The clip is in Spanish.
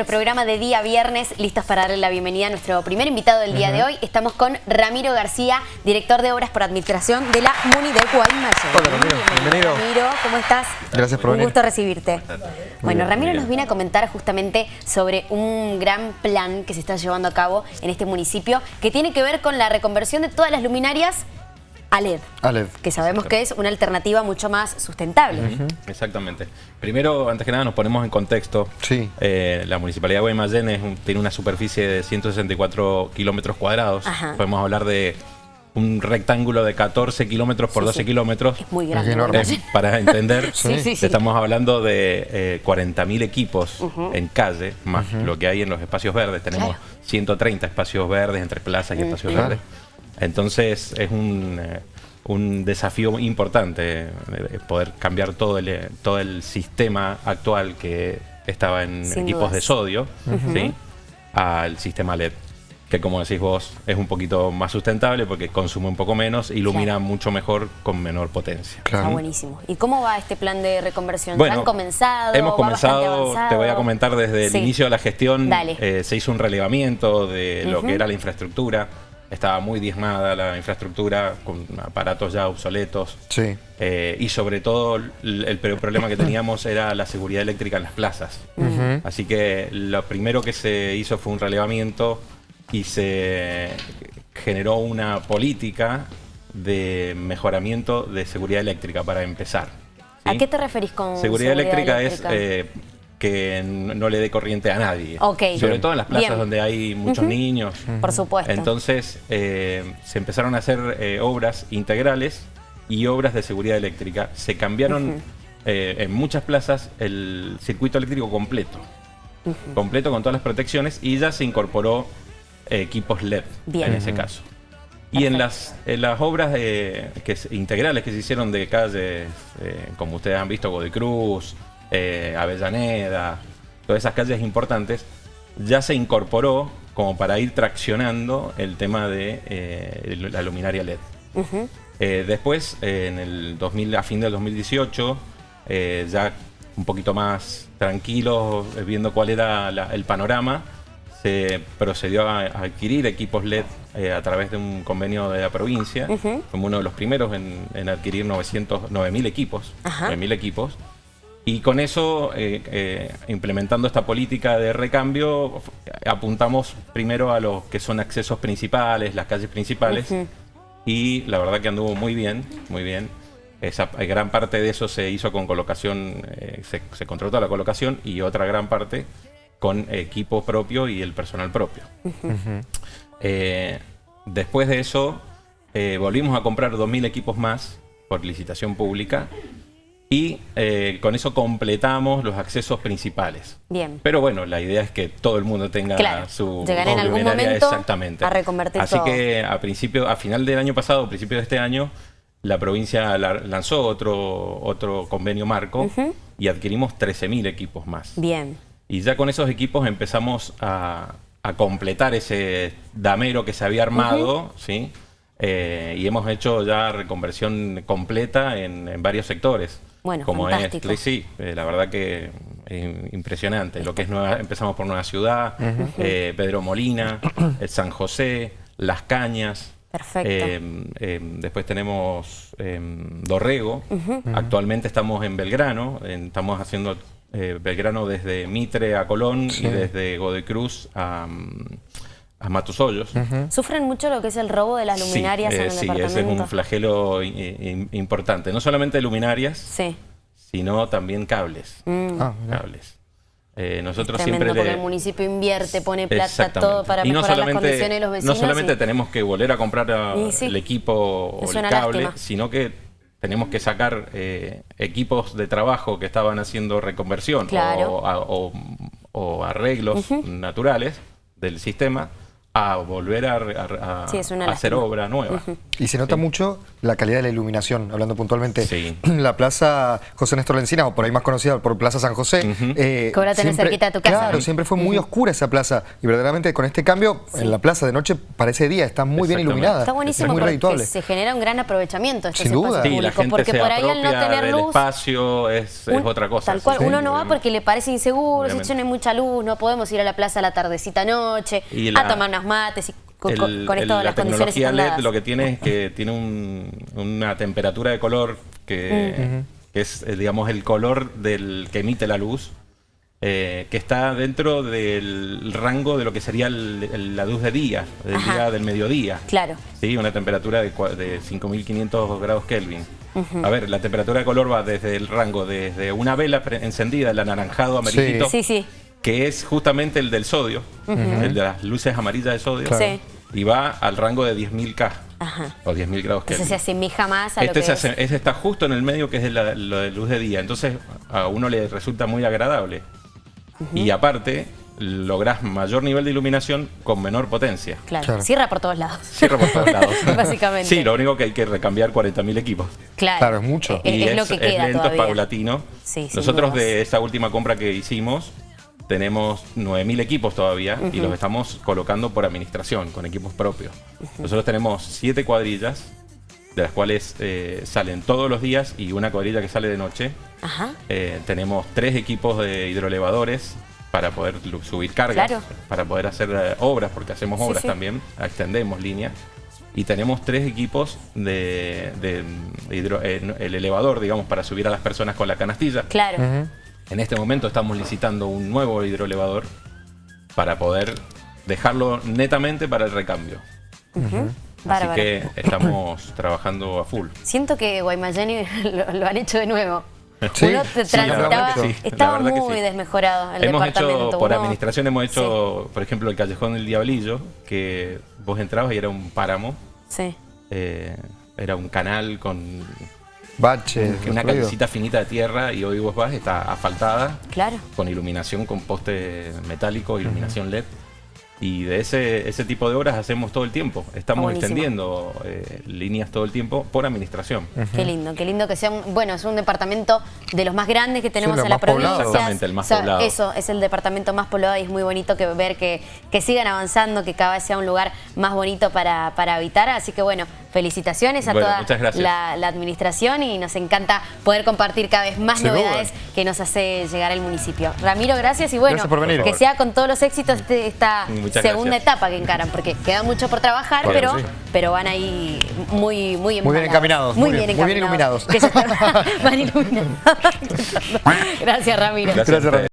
nuestro programa de día viernes, listos para darle la bienvenida a nuestro primer invitado del día de hoy. Estamos con Ramiro García, director de Obras por Administración de la MUNI de Guaymallén. Hola Ramiro, bienvenido. Ramiro, ¿cómo estás? Gracias por Un venir. gusto recibirte. Bueno, Ramiro nos viene a comentar justamente sobre un gran plan que se está llevando a cabo en este municipio que tiene que ver con la reconversión de todas las luminarias a LED, A LED. que sabemos que es una alternativa mucho más sustentable. Exactamente. Primero, antes que nada, nos ponemos en contexto. Sí. Eh, la Municipalidad de Guaymallén es un- tiene una superficie de 164 kilómetros cuadrados. Ajá. Podemos hablar de un rectángulo de 14 kilómetros por Sí, 12 sí. kilómetros. Es muy grande. Es enorme. Eh, para entender, Sí, sí, sí. estamos hablando de eh, 40.000 equipos en calle, más lo que hay en los espacios verdes. Tenemos Claro. 130 espacios verdes entre plazas y espacios verdes. Entonces es un, eh, un desafío importante eh, poder cambiar todo el, eh, todo el sistema actual que estaba en Sin equipos dudas. de sodio ¿sí? al sistema LED. Que como decís vos, es un poquito más sustentable porque consume un poco menos, ilumina Claro. mucho mejor con menor potencia. Está Claro. buenísimo. ¿Y cómo va este plan de reconversión? ¿Ya Bueno, han comenzado? Hemos ¿Va bastante comenzado, te voy a comentar desde el inicio de la gestión, Dale. eh, se hizo un relevamiento de lo que era la infraestructura. Estaba muy diezmada la infraestructura con aparatos ya obsoletos. Sí. Eh, y sobre todo el, el problema que teníamos era la seguridad eléctrica en las plazas. Así que lo primero que se hizo fue un relevamiento y se generó una política de mejoramiento de seguridad eléctrica para empezar. ¿A qué te referís con Seguridad, eléctrica, eléctrica? es eh, que no le dé corriente a nadie. Sobre todo en las plazas Bien. donde hay muchos niños. Por supuesto. Entonces eh, se empezaron a hacer eh, obras integrales y obras de seguridad eléctrica. Se cambiaron eh, en muchas plazas el circuito eléctrico completo. Completo con todas las protecciones y ya se incorporó eh, equipos LED Bien. en ese caso. Y en las, en las obras eh, que integrales que se hicieron de calles, eh, como ustedes han visto, Godecruz, eh, Avellaneda, todas esas calles importantes, ya se incorporó como para ir traccionando el tema de eh, la luminaria LED. Eh, después, eh, en el 2000, a fin del 2018, eh, ya un poquito más tranquilos, viendo cuál era la- el panorama, se procedió a, a adquirir equipos LED a través de un convenio de la provincia. Ujú. Fuimos uno de los primeros en, en adquirir 900, 9.000 equipos. Ajá. 9.000 equipos. Y con eso, eh, eh, implementando esta política de recambio, apuntamos primero a los que son accesos principales, las calles principales, y la verdad que anduvo muy bien, muy bien. Esa, eh, gran parte de eso se hizo con colocación, eh, se, se contrató la colocación y otra gran parte con equipo propio y el personal propio. Eh, después de eso, eh, volvimos a comprar 2.000 equipos más por licitación pública y eh, con eso completamos los accesos principales. Bien. Pero bueno, la idea es que todo el mundo tenga Claro, su llegar en algún momento exactamente. a reconvertir Así todo. que a principio, a final del año pasado, a principio de este año, la provincia la- lanzó otro, otro convenio marco y adquirimos 13.000 equipos más. Bien. Y ya con esos equipos empezamos a, a completar ese damero que se había armado, ¿sí? Eh, y hemos hecho ya reconversión completa en, en varios sectores. Bueno, como fantástico. es, sí, eh, la verdad que es impresionante. Lo que es Nueva, empezamos por Nueva Ciudad, eh, Pedro Molina, el San José, Las Cañas. Perfecto. Eh, eh, después tenemos eh, Dorrego. Actualmente estamos en Belgrano. en- estamos haciendo eh, Belgrano desde Mitre a Colón Sí. y desde Godecruz a, mm, a Matosollos. ¿Sufren mucho lo que es el robo de las Sí, luminarias eh, en el sí, departamento? ese es un flagelo importante. No solamente luminarias, Sí. sino también cables. Ah, mirá. cables. Eh, nosotros Mm. Tremendo siempre porque le- el municipio invierte, pone plata, todo para Y no mejorar las solamente- condiciones de los vecinos. No solamente y- tenemos que volver a comprar a- sí. el equipo o el cable, lástima. sino que tenemos que sacar eh, equipos de trabajo que estaban haciendo reconversión Claro. o, a- o- o arreglos naturales del sistema a volver a, a- a- Sí, es una a hacer obra nueva. Y se nota mucho la calidad de la iluminación, hablando puntualmente. Sí. La plaza José Néstor Lencina, o por ahí más conocida por Plaza San José. eh, Que ahora tenés siempre- cerquita de tu casa. Claro, siempre fue muy oscura esa plaza. Y verdaderamente con este cambio, en la plaza de noche parece día, está muy bien iluminada. Está buenísimo es muy porque redituable. se genera un gran aprovechamiento de estos Sin duda. Sí, la gente porque se por ahí al no tener luz... espacio, es, otra cosa. Tal cual, sí, uno no va porque le parece inseguro, si no hay mucha luz, no podemos ir a la plaza a la tardecita noche, Y a tomar mates y con, El- con- con el- esto la las condiciones tecnología LED lo que tiene es que tiene un- una temperatura de color que, que es, eh, digamos, el color del que emite la luz, eh, que está dentro del rango de lo que sería el- el- la luz de día, del Ajá. día del mediodía. Claro. Sí, una temperatura de, de 5500 grados Kelvin. A ver, la temperatura de color va desde el rango desde una vela encendida, el anaranjado amarillito, Sí, sí. Que es justamente el del sodio, el de las luces amarillas de sodio, Claro. Sí. y va al rango de 10.000 K Ajá. o 10.000 grados Entonces se Kelvin. asemeja más a lo Este, que se es. este está justo en el medio que es de la, lo de luz de día, entonces a uno le resulta muy agradable. Y aparte, lográs mayor nivel de iluminación con menor potencia. Claro. Claro. cierra por todos lados. Cierra por todos lados. Básicamente. Sí, lo único que hay que recambiar 40.000 equipos. Claro. Claro, es mucho. Es, y es lo que queda lento, todavía. es paulatino. Sí, Nosotros dudas. de esta última compra que hicimos tenemos 9.000 equipos todavía y los estamos colocando por administración, con equipos propios. Nosotros tenemos 7 cuadrillas, de las cuales eh, salen todos los días y una cuadrilla que sale de noche. Ajá. Eh, tenemos tres equipos de hidroelevadores para poder subir cargas, Claro. para poder hacer eh, obras, porque hacemos obras sí. también, extendemos líneas. Y tenemos tres equipos de, de- de hidro- eh, el elevador, digamos, para subir a las personas con la canastilla. Claro. En este momento estamos licitando un nuevo hidroelevador para poder dejarlo netamente para el recambio. Así que estamos trabajando a full. Siento que Guaymallén lo, lo han hecho de nuevo. Sí, Uno transitaba, estaba muy sí. desmejorado el hemos departamento. hecho, por Uno- administración hemos hecho, por ejemplo, el Callejón del Diablillo, que vos entrabas y era un páramo, Sí. eh, era un canal con Baches, una callecita finita de tierra y hoy vos vas, está asfaltada, Claro. con iluminación, con poste metálico, iluminación LED. Y de ese, ese tipo de obras hacemos todo el tiempo. Estamos buenísimo. extendiendo eh, líneas todo el tiempo por administración. Qué lindo, qué lindo que sea un, bueno, es un departamento de los más grandes que tenemos en la provincia. Exactamente, el más O sea, poblado. Eso, es el departamento más poblado y es muy bonito que ver que, que sigan avanzando, que cada vez sea un lugar más bonito para, para habitar. Así que bueno, felicitaciones a Bueno, toda la, la administración y nos encanta poder compartir cada vez más Sin duda. novedades que nos hace llegar el municipio. Ramiro, gracias y bueno, Gracias por venir. que sea con todos los éxitos este- esta Muchas segunda gracias. etapa que encaran, porque queda mucho por trabajar, pero, sí. pero van ahí muy, muy Muy bien encaminados, Muy bien, bien- muy bien encaminados. iluminados. Que ya están- van iluminados. Gracias, Ramiro. Gracias Gracias, ustedes.